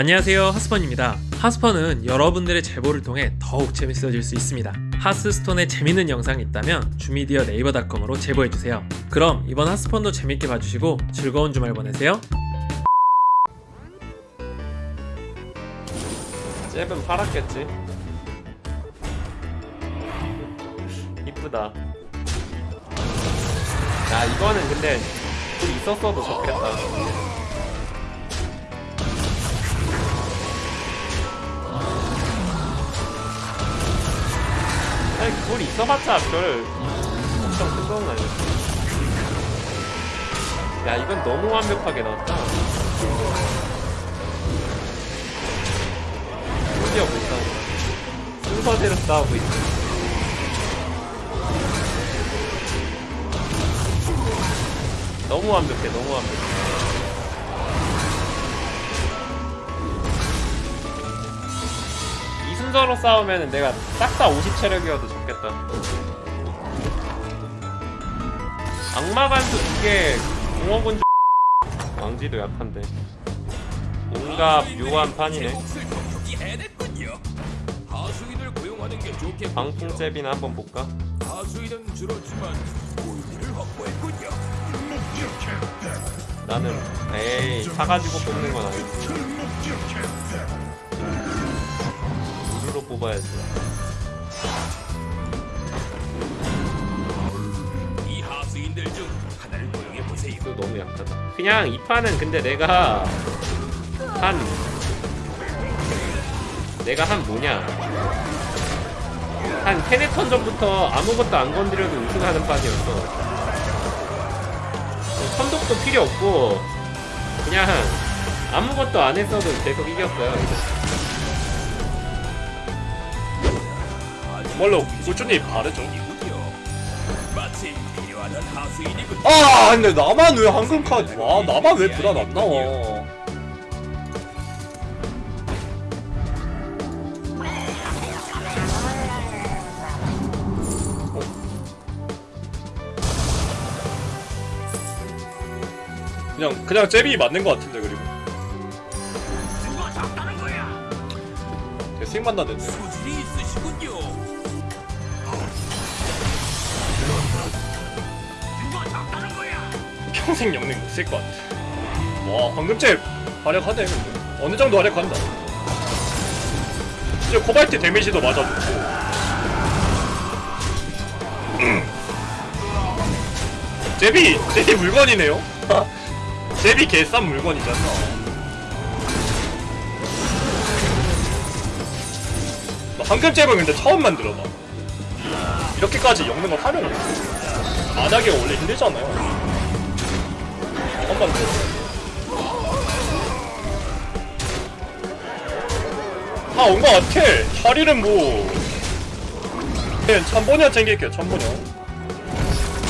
안녕하세요 하스펀입니다. 하스펀은 여러분들의 제보를 통해 더욱 재밌어질 수 있습니다. 하스스톤에 재밌는 영상이 있다면 주미디어 네이버닷컴으로 제보해주세요. 그럼 이번 하스펀도 재밌게 봐주시고 즐거운 주말 보내세요. 잽은 팔았겠지? 이쁘다. 야 이거는 근데 좀 있었어도 좋겠다 아니 그걸 있어봤자 별 엄청 큰 도움은 아니었어. 야 이건 너무 완벽하게 나왔다. 심지어 못 싸운다 순서대로 싸우고 있어. 너무 완벽해 너무 완벽해 순서로 싸우면 내가 싹 다 50체력이어도 좋겠다. 악마관도 두개 공허군주 왕지도 약한데. 뭔가 묘한 판이네. 방풍잽이나 한번 볼까? 나는 에이 사가지고 뽑는 건 아니지 뽑아야지 이 하수인들 중 하나를 고용해 보세요. 이거 너무 약하다. 그냥 이 판은 근데 내가 한 내가 한 뭐냐? 한 세네 턴 전부터 아무것도 안 건드려도 우승하는 판이었어 선독도 필요 없고 그냥 아무것도 안 했어도 계속 이겼어요 원래 꾸준히 바르죠. 아 근데 나만 왜 황금 카드? 와 나만 왜 불안 안 나와 그냥 그냥 잽이 맞는 것 같은데 그리고? 대생 만났는데 평생 영능 못쓸 것 같아. 와잽 활약하네 근데 어느 정도 활약한다. 이제 코발트 데미지도 맞아주고. 잽이 잽이 물건이네요. 잽이 개싼 물건이잖아. 나 황금 잽은 근데 처음 만들어봐. 이렇게까지 영능을 활용해 안 하기가 원래 힘들잖아요 처음 만들어 다온 것 같아 샤리는 뭐 네, 천보녀 챙길게요 천보녀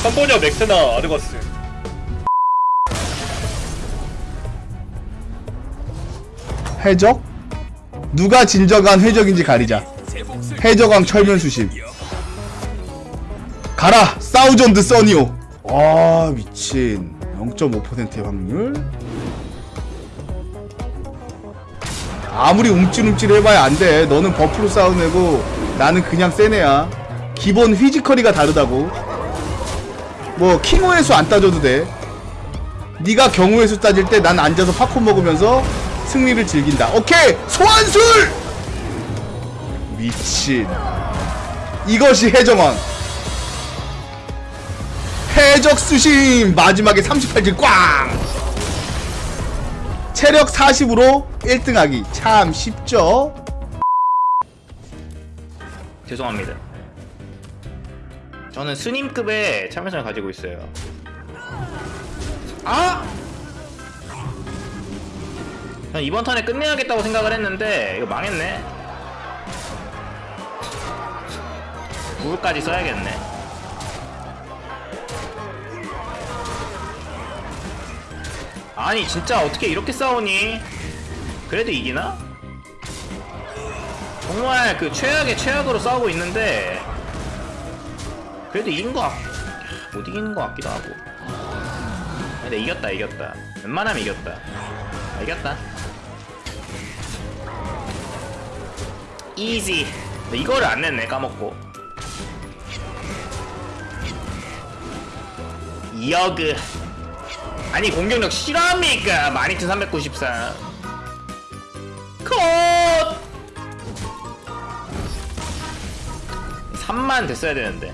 천보녀 맥스나 아르거스 해적? 누가 진정한 해적인지 가리자. 해적왕 철면수심. 가라! 사우전드 써니오! 와, 미친. 0.5%의 확률? 아무리 움찔움찔 해봐야 안 돼. 너는 버프로 싸운 애고, 나는 그냥 센 애야. 기본 휘지컬이가 다르다고. 뭐, 킹호의 수 안 따져도 돼. 네가 경우의 수 따질 때 난 앉아서 팝콘 먹으면서 승리를 즐긴다. 오케이! 소환술! 미친. 이것이 해적왕. 해적 수심 마지막에 38질 꽝! 체력 40으로 1등하기 참 쉽죠? 죄송합니다. 저는 스님급의 참여성을 가지고 있어요. 아! 난 이번 턴에 끝내야겠다고 생각을 했는데 이거 망했네. 물까지 써야겠네. 아니 진짜 어떻게 이렇게 싸우니? 그래도 이기나? 정말 그 최악의 최악으로 싸우고 있는데 그래도 이긴 거 같... 못 이기는 거 같기도 하고. 근데 이겼다 이겼다. 웬만하면 이겼다. 아, 이겼다. 이지 이거를 안 냈네 까먹고. 여그 아니 공격력 실합니까? 12394 컷! 3만 됐어야 되는데